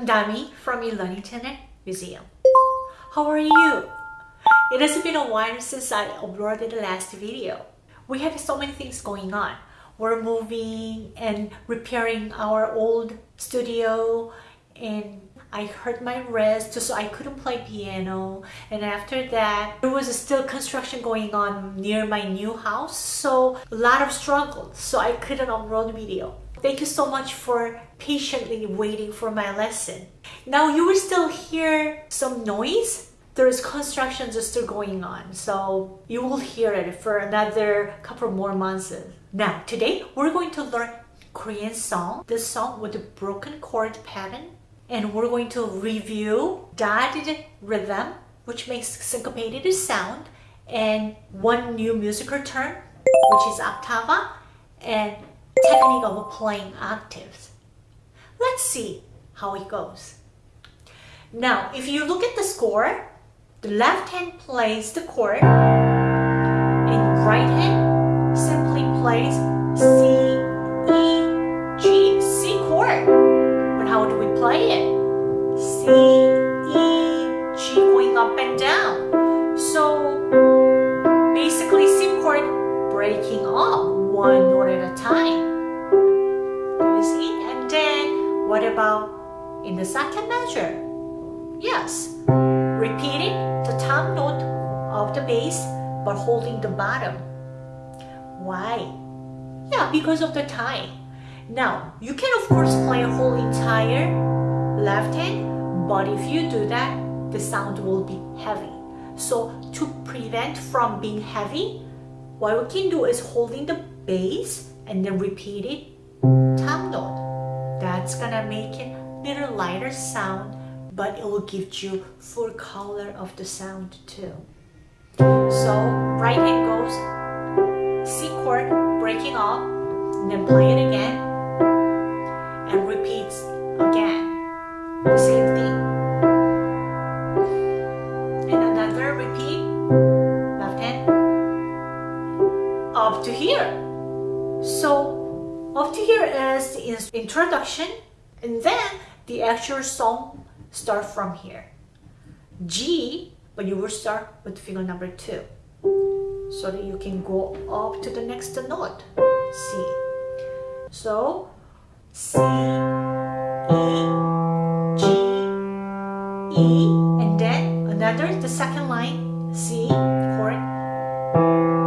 I'm Dami from Elunnington Museum. How are you? It has been a while since I uploaded the last video. We have so many things going on. We're moving and repairing our old studio and I hurt my wrist so I couldn't play piano and after that there was still construction going on near my new house so a lot of struggle so I couldn't upload the video. Thank you so much for patiently waiting for my lesson. Now you will still hear some noise. There is construction just still going on, so you will hear it for another couple more months. Now, today we're going to learn Korean song, this song with a broken chord pattern, and we're going to review dotted rhythm, which makes syncopated sound, and one new musical term, which is octava, and technique of playing octaves. Let's see how it goes. Now, if you look at the score, the left hand plays the chord and right hand simply plays C, bottom. Why? Yeah, because of the tie. Now, you can of course play a whole entire left hand, but if you do that, the sound will be heavy. So to prevent from being heavy, what we can do is holding the bass and then repeat it top note. That's gonna make it a little lighter sound but it will give you full color of the sound too. So right hand goes C chord breaking off then play it again and repeats again the same thing and another repeat left hand up to here so up to here is the introduction and then the actual song start from here. G, but you will start with finger number two so that you can go up to the next note, C. So, C, E, G, E, and then another, the second line, C chord,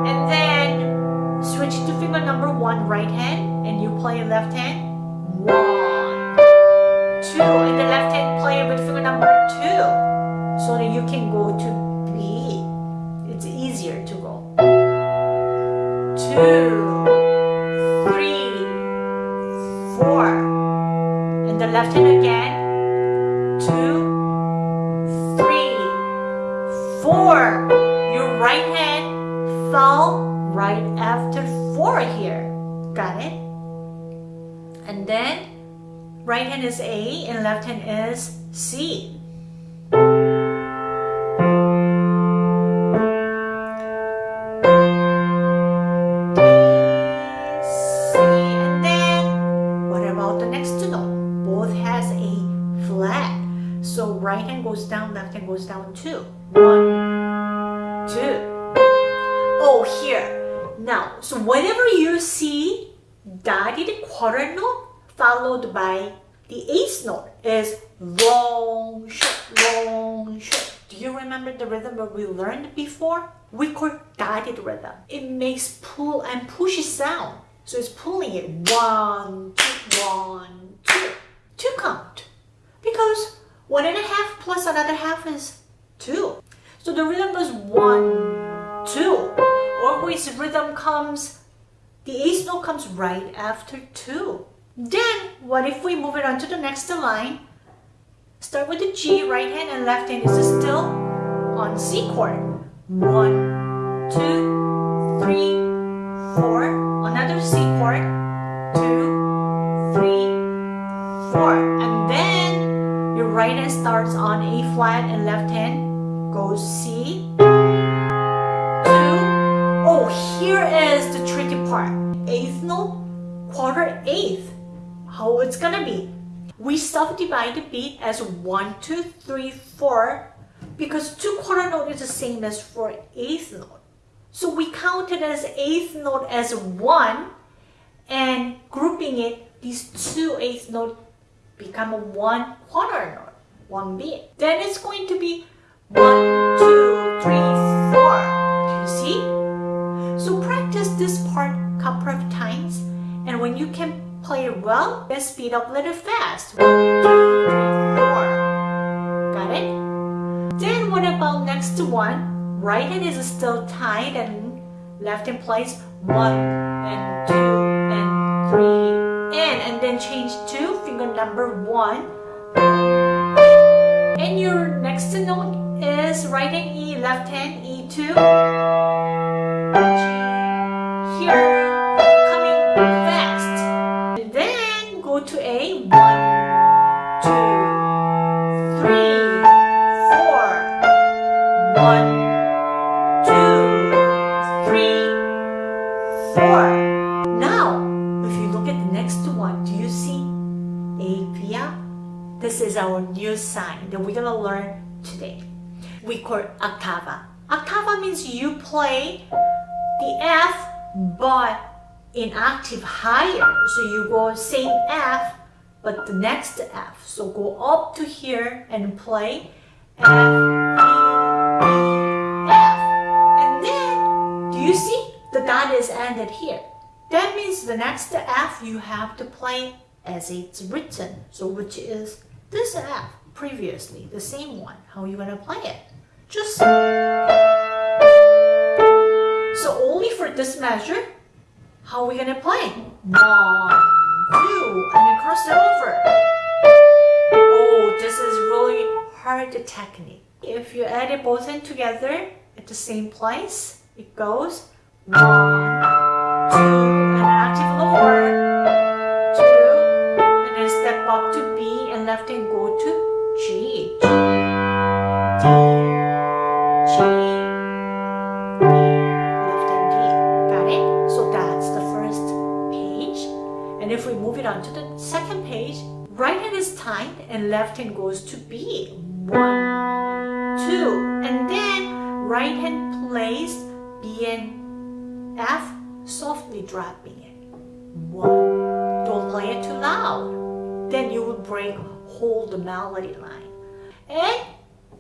and then switch to finger number one, right hand, and you play left hand, one, two, and the left so that you can go to B. It's easier to go. Two, three, four. And the left hand again. Two, three, four. Your right hand fell right after four here. Got it? And then right hand is A and left hand is C. goes down too. One, two. Oh, here. Now, so whenever you see dotted quarter note followed by the eighth note is long, short, long, short. Do you remember the rhythm that we learned before? We call dotted rhythm. It makes pull and push sound. So it's pulling it one, two, one, two, two count. Because one and a half plus another half is two. So the rhythm is one, two. Always rhythm comes, the eighth note comes right after two. Then, what if we move it on to the next line? Start with the G, right hand and left hand is still on C chord. One, two, three, four. Another C chord. Two, three, four. Right hand starts on A flat and left hand goes C. Two. Oh, here is the tricky part. Eighth note, quarter eighth how it's gonna be. We subdivide the beat as one, two, three, four because two quarter note is the same as four eighth note. So we count it as eighth note as one and grouping it, these two eighth note become one quarter note, one beat. Then it's going to be one, two, three, four. Do you see? So practice this part couple of times and when you can play it well, then speed up a little fast. One, two, three, four. Got it? Then what about next to one? Right hand is still tied and left hand plays one and two and three and and then change to finger number one. And your next note is right hand E, left hand E2. Here, coming fast. And then go to A, one, two, three, four. One, two, three, four. Is our new sign that we're gonna learn today. We call octava. Octava means you play the F but in octave higher. So you go same F but the next F. So go up to here and play F, F. And then, do you see? The dot is ended here. That means the next F you have to play as it's written. So which is this F previously, the same one. How are you gonna play it? Just so only for this measure, how are we gonna play? One, two, and cross it over. Oh, this is really hard technique. If you add it both in together at the same place, it goes one, two, and an octave lower, it on to the second page, right hand is tied and left hand goes to B. One, two, and then right hand plays B and F, softly dropping it. One, don't play it too loud. Then you will break hold the melody line. And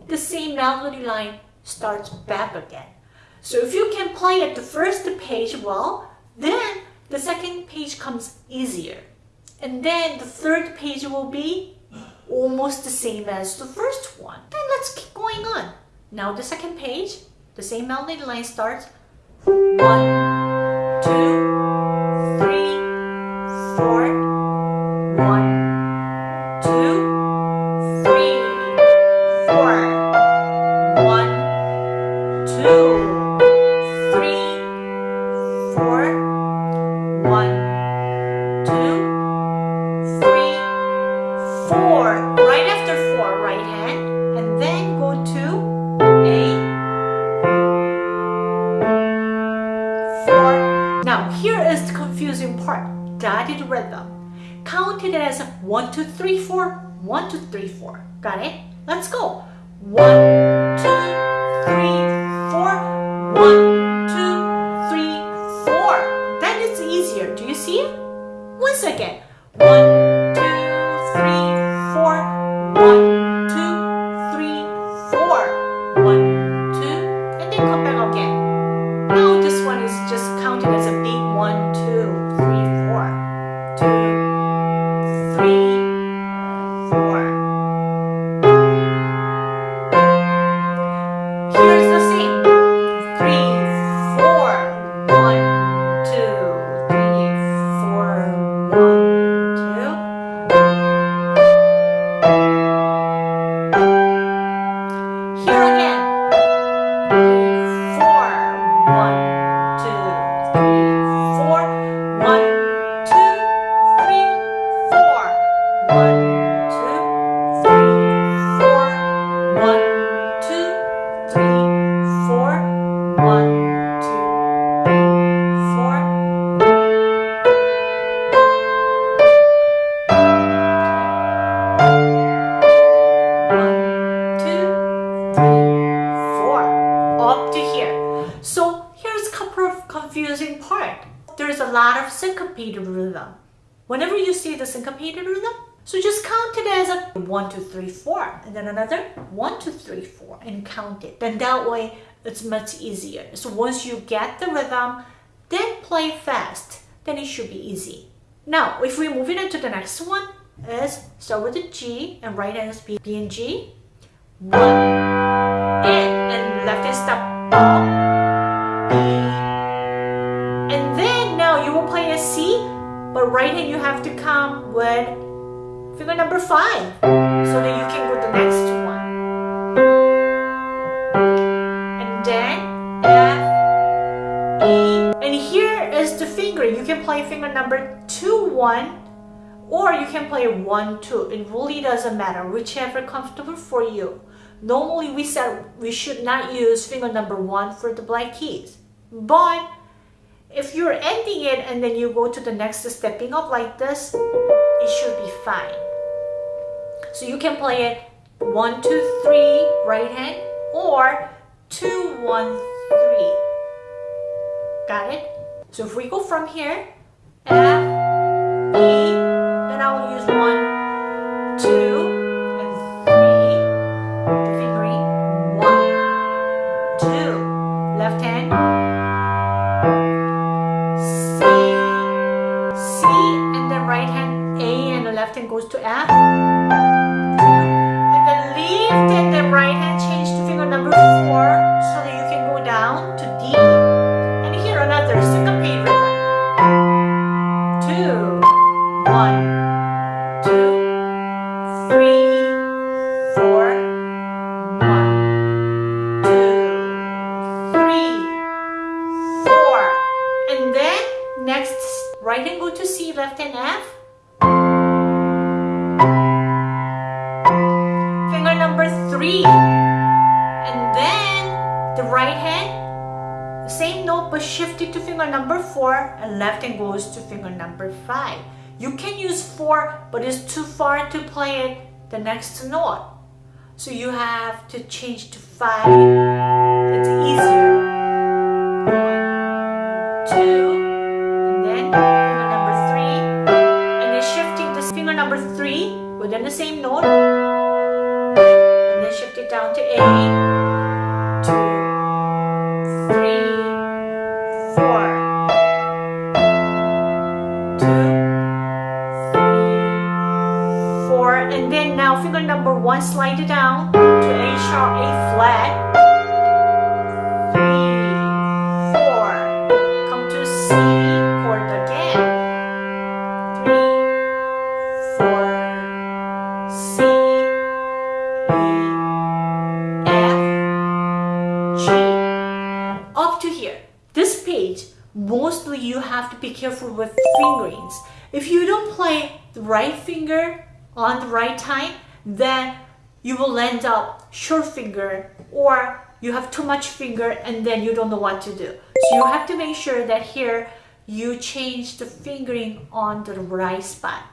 the same melody line starts back again. So if you can play at the first page well, then the second page comes easier. And then the third page will be almost the same as the first one. Then let's keep going on. Now the second page, the same melody line starts one, two, it as one, two, three, four, one, two, three, four. Got it? Let's go. 1, There's a lot of syncopated rhythm. Whenever you see the syncopated rhythm, so just count it as a one, two, three, four, and then another one, two, three, four, and count it. Then that way it's much easier. So once you get the rhythm, then play fast, then it should be easy. Now, if we move it into the next one, is start with the G and right hand is B, B and G. One, and, and left hand step up, C, but right hand you have to come with finger number five, so that you can go to the next one. And then F, E, and here is the finger. You can play finger number two, one, or you can play 1, 2. It really doesn't matter, whichever comfortable for you. Normally we said we should not use finger number 1 for the black keys. But if you're ending it and then you go to the next stepping up like this, it should be fine. So you can play it 1, 2, 3 right hand or 2, 1, 3. Got it? So if we go from here, F, four, so that you can go down to D. And here another syncopated rhythm. Two, one three, four, one, two, three, four. And then next, right hand go to C, left hand F. Finger number three. Right hand, same note but shift it to finger number four and left hand goes to finger number five. You can use 4, but it's too far to play it the next note. So you have to change to 5. It's easier. One, two, and then finger number 3. And then shifting the finger number 3 within the same note. And then shift it down to A. fingerings. If you don't play the right finger on the right time, then you will end up short finger or you have too much finger and then you don't know what to do. So you have to make sure that here you change the fingering on the right spot.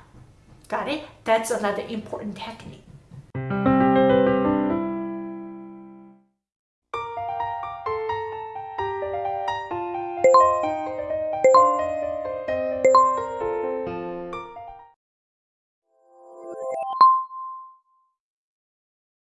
Got it? That's another important technique.